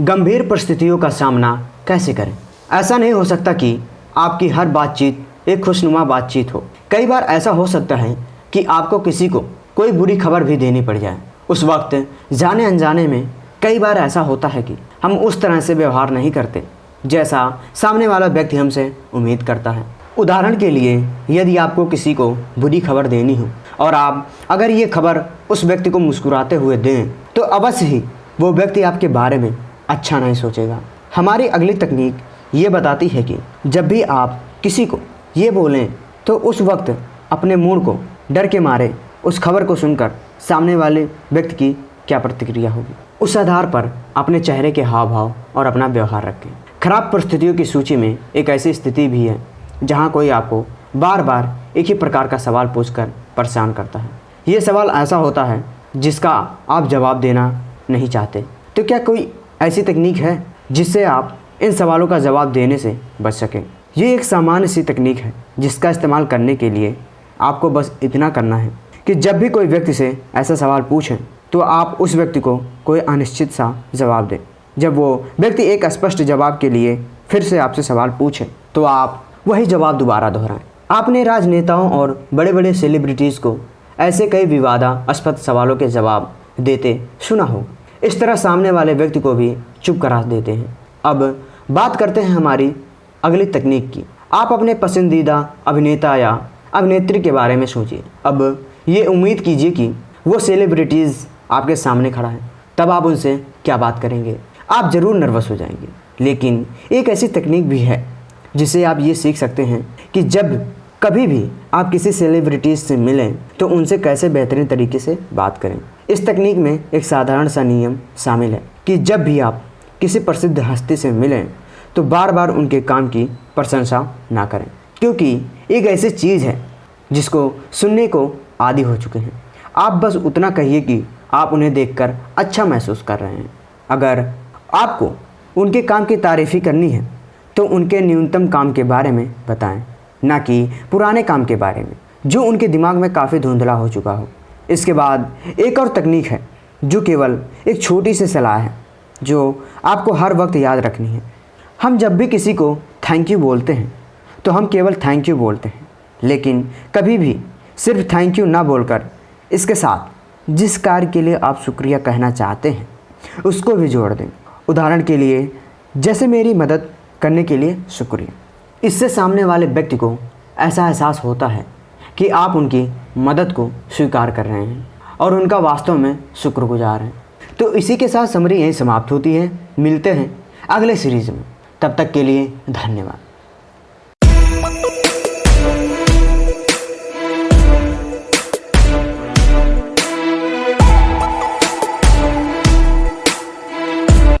गंभीर परिस्थितियों का सामना कैसे करें? ऐसा नहीं हो सकता कि आपकी हर बातचीत एक खुशनुमा बातचीत हो। कई बार ऐसा हो सकता है कि आपको किसी को कोई बुरी खबर भी देनी पड़ जाए। उस वक्त जाने अनजाने में कई बार ऐसा होता है कि हम उस तरह से व्यवहार नहीं करते, जैसा सामने वाला व्यक्ति हमसे उम्मीद करता है। उदाहरण के लिए, यदि आपको किसी को बुरी खबर देनी हो और आप अगर ये खबर उस व्यक्ति को मुस्कुराते हुए दें तो अवश्य ही वो व्यक्ति आपके बारे में अच्छा नहीं सोचेगा। हमारी अगली तकनीक ये बताती है कि जब भी आप किसी को ये बोलें तो उस वक्त अपने मूड को डर के मारे उस खबर को सुनकर सामने वाले व्यक्ति की क्या प्रतिक्रिया होगी। उस आधार पर अपने चेहरे के हाव भाव और अपना व्यवहार रखें। खराब परिस्थितियों की सूची में एक ऐसी स्थिति भी है, जहाँ कोई आपको बार बार एक ही प्रकार का सवाल पूछकर परेशान करता है। ये सवाल ऐसा होता है जिसका आप जवाब देना नहीं चाहते। तो क्या कोई ऐसी तकनीक है जिससे आप इन सवालों का जवाब देने से बच सकें। ये एक सामान्य सी तकनीक है जिसका इस्तेमाल करने के लिए आपको बस इतना करना है कि जब भी कोई व्यक्ति से ऐसा सवाल पूछें तो आप उस व्यक्ति को कोई अनिश्चित सा जवाब दें। जब वो व्यक्ति एक स्पष्ट जवाब के लिए फिर से आपसे सवाल पूछे तो आप वही जवाब दोबारा दोहराएँ। आपने राजनेताओं और बड़े बड़े सेलिब्रिटीज़ को ऐसे कई विवादास्पद सवालों के जवाब देते सुना हो इस तरह सामने वाले व्यक्ति को भी चुप करा देते हैं। अब बात करते हैं हमारी अगली तकनीक की। आप अपने पसंदीदा अभिनेता या अभिनेत्री के बारे में सोचिए। अब ये उम्मीद कीजिए कि वो सेलिब्रिटीज़ आपके सामने खड़ा है। तब आप उनसे क्या बात करेंगे? आप ज़रूर नर्वस हो जाएँगे। लेकिन एक ऐसी तकनीक भी है जिसे आप ये सीख सकते हैं कि जब कभी भी आप किसी सेलिब्रिटीज़ से मिलें तो उनसे कैसे बेहतरीन तरीके से बात करें। इस तकनीक में एक साधारण सा नियम शामिल है कि जब भी आप किसी प्रसिद्ध हस्ती से मिलें तो बार बार उनके काम की प्रशंसा ना करें। क्योंकि एक ऐसी चीज़ है जिसको सुनने को आदि हो चुके हैं। आप बस उतना कहिए कि आप उन्हें देखकर अच्छा महसूस कर रहे हैं। अगर आपको उनके काम की तारीफ़ी करनी है तो उनके न्यूनतम काम के बारे में बताएँ, ना कि पुराने काम के बारे में, जो उनके दिमाग में काफ़ी धुंधला हो चुका हो। इसके बाद एक और तकनीक है, जो केवल एक छोटी सी सलाह है, जो आपको हर वक्त याद रखनी है। हम जब भी किसी को थैंक यू बोलते हैं तो हम केवल थैंक यू बोलते हैं, लेकिन कभी भी सिर्फ़ थैंक यू ना बोलकर इसके साथ जिस कार्य के लिए आप शुक्रिया कहना चाहते हैं, उसको भी जोड़ दें। उदाहरण के लिए, जैसे मेरी मदद करने के लिए शुक्रिया। इससे सामने वाले व्यक्ति को ऐसा एहसास होता है कि आप उनकी मदद को स्वीकार कर रहे हैं और उनका वास्तव में शुक्रगुजार हैं। तो इसी के साथ समरी यहीं समाप्त होती है। मिलते हैं अगले सीरीज़ में। तब तक के लिए धन्यवाद।